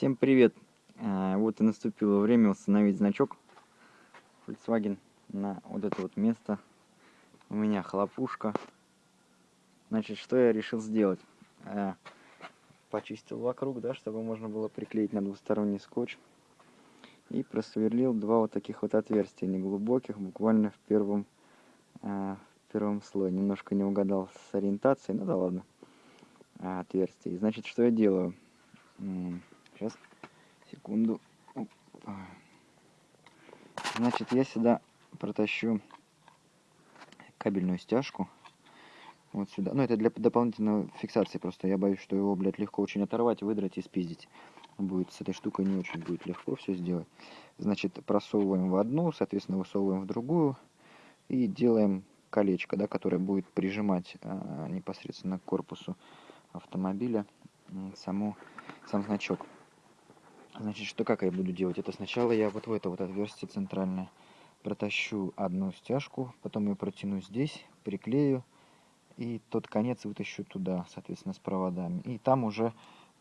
Всем привет! А, Вот и наступило время установить значок Volkswagen на вот это вот место. У меня хлопушка. Значит, что я решил сделать? А, Почистил вокруг, да, чтобы можно было приклеить на двусторонний скотч. И просверлил два вот таких вот отверстия, неглубоких, буквально в первом, а, в первом слое. Немножко не угадал с ориентацией, ну да ладно, отверстие. Значит, что я делаю? Сейчас, секунду. Значит, я сюда протащу кабельную стяжку. Вот сюда. Ну, это для дополнительной фиксации просто. Я боюсь, что его, блядь, легко очень оторвать, выдрать и спиздить. Будет с этой штукой не очень будет легко все сделать. Значит, просовываем в одну, соответственно, высовываем в другую. И делаем колечко, да, которое будет прижимать а, непосредственно к корпусу автомобиля саму, сам значок. Значит, что как я буду делать? Это сначала я вот в это вот отверстие центральное протащу одну стяжку, потом ее протяну здесь, приклею, и тот конец вытащу туда, соответственно, с проводами. И там уже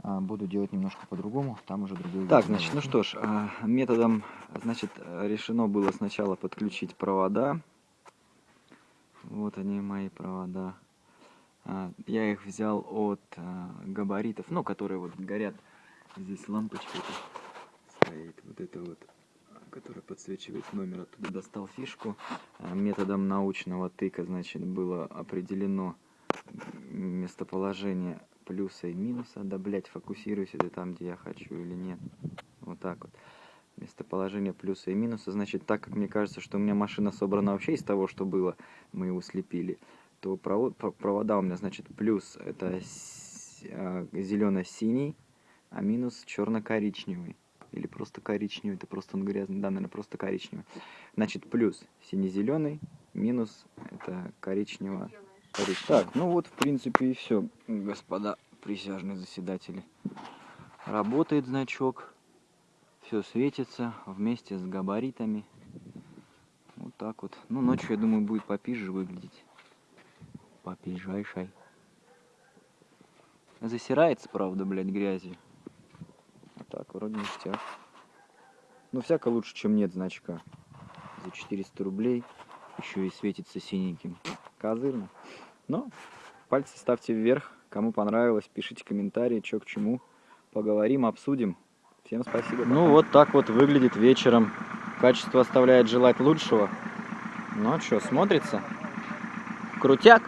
а, буду делать немножко по-другому, там уже другой Так, значит, ну что ж, а, методом, значит, решено было сначала подключить провода. Вот они, мои провода. А, Я их взял от а, габаритов, ну, которые вот горят Здесь лампочка эта стоит, вот это вот, которая подсвечивает номер. Оттуда достал фишку. А, Методом научного тыка, значит, было определено местоположение плюса и минуса. Да, блять, фокусируюсь это там, где я хочу или нет. Вот так вот. Местоположение плюса и минуса. Значит, так как мне кажется, что у меня машина собрана вообще из того, что было, мы его слепили, то провод, провода у меня, значит, плюс это а, зелено-синий, а минус черно-коричневый. Или просто коричневый, это просто он грязный, да, наверное, просто коричневый. Значит, плюс сине-зеленый, минус это коричнево коричневый. Так, ну вот, в принципе, и все, господа присяжные заседатели. Работает значок, все светится вместе с габаритами. Вот так вот. Ну, ночью, я думаю, будет попизже выглядеть. Попижайшей. Засирается, правда, блядь, грязью. Так, вроде ништяк. Ну, всяко лучше, чем нет значка. За 400 рублей. Еще и светится синеньким. Козырно. Но пальцы ставьте вверх. Кому понравилось, пишите комментарии, что к чему. Поговорим, обсудим. Всем спасибо. Ну, вот так вот выглядит вечером. Качество оставляет желать лучшего. Ну, а что, смотрится? Крутяк!